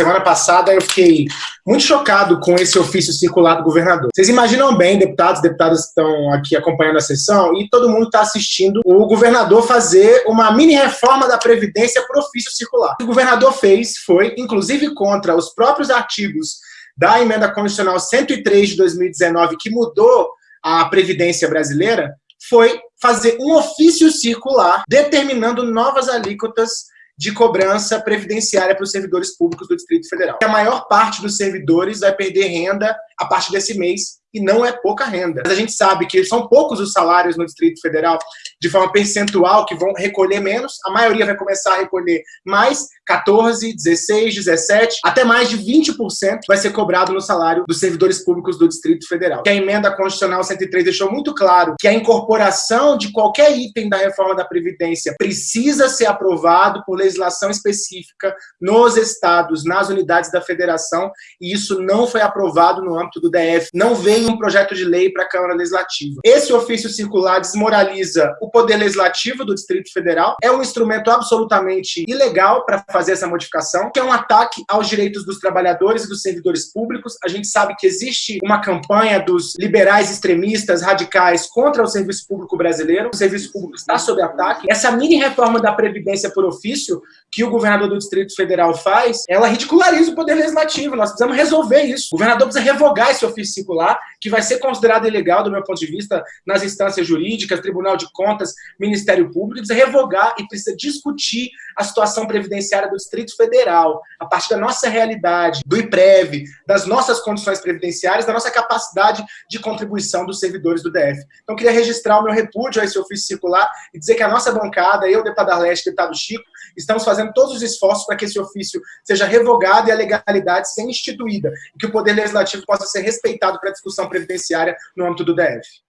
Semana passada eu fiquei muito chocado com esse ofício circular do governador. Vocês imaginam bem, deputados, deputadas estão aqui acompanhando a sessão e todo mundo está assistindo o governador fazer uma mini reforma da Previdência por ofício circular. O que o governador fez foi, inclusive contra os próprios artigos da emenda constitucional 103 de 2019, que mudou a Previdência brasileira, foi fazer um ofício circular determinando novas alíquotas de cobrança previdenciária para os servidores públicos do Distrito Federal. A maior parte dos servidores vai perder renda a partir desse mês e não é pouca renda. Mas a gente sabe que são poucos os salários no Distrito Federal, de forma percentual, que vão recolher menos. A maioria vai começar a recolher mais, 14, 16, 17, até mais de 20% vai ser cobrado no salário dos servidores públicos do Distrito Federal. Que a emenda constitucional 103 deixou muito claro que a incorporação de qualquer item da reforma da Previdência precisa ser aprovado por legislação específica nos estados, nas unidades da federação, e isso não foi aprovado no âmbito do DF. Não veio um projeto de lei para a Câmara Legislativa. Esse ofício circular desmoraliza o Poder Legislativo do Distrito Federal, é um instrumento absolutamente ilegal para fazer essa modificação, que é um ataque aos direitos dos trabalhadores e dos servidores públicos. A gente sabe que existe uma campanha dos liberais extremistas, radicais, contra o serviço público brasileiro. O serviço público está sob ataque. Essa mini reforma da Previdência por ofício que o governador do Distrito Federal faz, ela ridiculariza o Poder Legislativo. Nós precisamos resolver isso. O governador precisa revogar esse ofício circular que vai ser considerado ilegal, do meu ponto de vista, nas instâncias jurídicas, Tribunal de Contas, Ministério Público, precisa revogar e precisa discutir a situação previdenciária do Distrito Federal, a partir da nossa realidade, do IPREV, das nossas condições previdenciárias, da nossa capacidade de contribuição dos servidores do DF. Então, queria registrar o meu repúdio a esse ofício circular e dizer que a nossa bancada, eu, deputado Arleste, deputado Chico, estamos fazendo todos os esforços para que esse ofício seja revogado e a legalidade seja instituída, e que o Poder Legislativo possa ser respeitado para a discussão previdenciária no âmbito do DF.